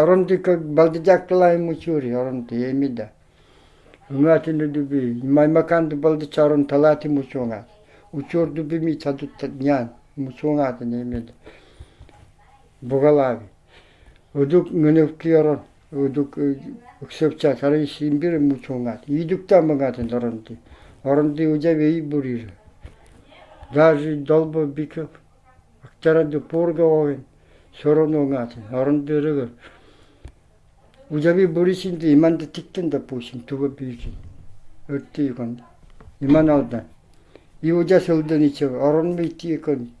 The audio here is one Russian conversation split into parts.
Оронты как балдыжаккылай мучури, оронты емида. Уматыны дуби, маймаканды балдыча талаты талати мучуңат. Учур дуби ми чадутта днян, мучуңат емида. Бугалави. Удук гыневки орон, үксөпча Даже долбо биков. Актара 우잡이 머리신도 이만도 틱든다 보심 두번 비신. 어때 이건? 이만하다. 이 우자 서울더니 저 어른미 띠건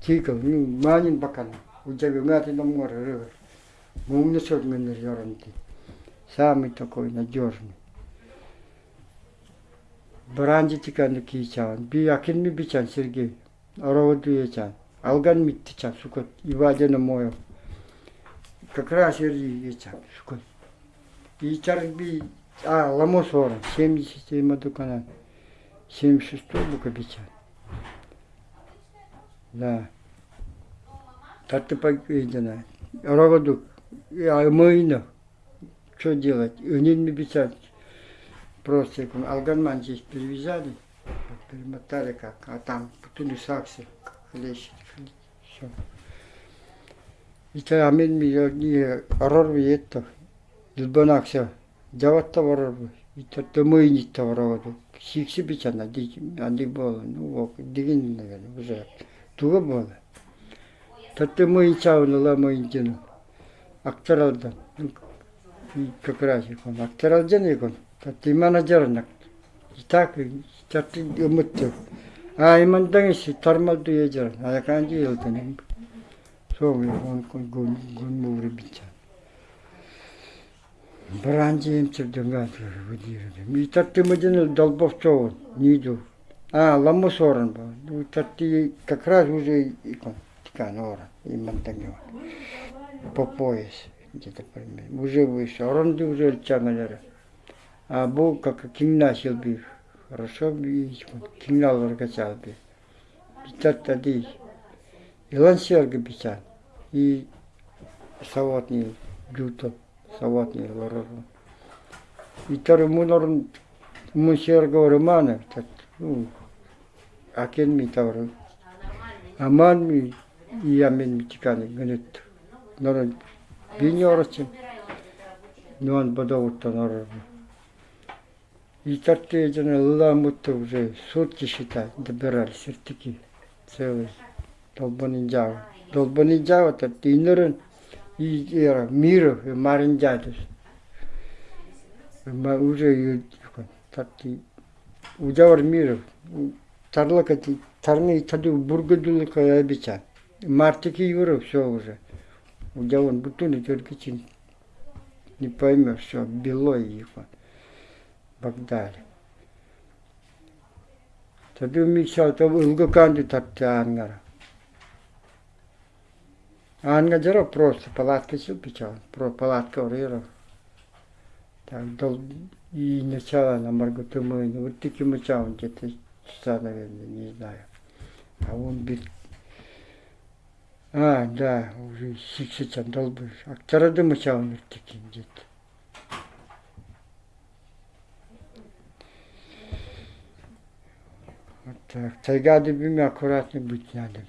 지금 많이 박한 우잡이 응아티 넘어를 몸녀 속면을 열었는데. 사람이 또 거기 나 지어서 Branji tikanı kiyçan, bir yakın mı biçan sirgi, arava duyacağım. Algan mı tiçan, sukut, ibadene moyo. Kakra sirgi yiyeceğim, sukut. Ичарби, а, Ламосора, 77 Мадукана, 76 Букабича. Да. Тартыпак Идина, Равадук, Аймайна, что делать, Унин Мибичат, просто, Алганман здесь перевязали, перемотали как, а там путули сакси, лещи, все. И тогда мы не рорви это. 일본학사 자왔다 버러고 이따 뭐이 있다 버러고 식십이잖아 니 안디 뭐 누구 니긴 내가 무슨 두고 뭐 그때 뭐이 차오늘라 뭐 이제는 악절하다 이 그거라시고 악절하잖아 이건 그때 이만하잖아 이딱 저때 음었죠 아 이만 당시 터말 Брандиемчевден И татты мадина долбовцова не иду. А, ламос оран был. Ну, татты как раз уже икон. Тикан. И мантагева. По пояс. Где-то примерно. Уже вышел, Оранды уже льча. А был как кинна силби. Хорошо би. Кинна ларгачал би. Питат тады. И лансерга писал. И саватный люток. саватныйларыга иттер мунорун мунсерго романа ну акен ми тавры аман ми иамен митиканы гынет норон биньорчи нуан бодовуттанор и тарты уже сутки считай добирали целый долбаный долбаный дьявол тарты и era мира маринджадус. Ма уже тати ужавар мира тарлакати тарни таду бургадулка ябича. Мартики юра все уже. Ужаван бутуны только чин не поймешь, все, бело его. Багдали. Таду миксал, то улгаканди татти ангара. Ангадеро просто палатка супича, про палатка урира. Так дол и начало на Марготу мы, вот таким мычал где-то часа, наверное, не знаю. А он бит. А, да, уже сиксичан долбыш. А второй мычал он таким где-то. Вот так. Тайгады бими аккуратно быть надо.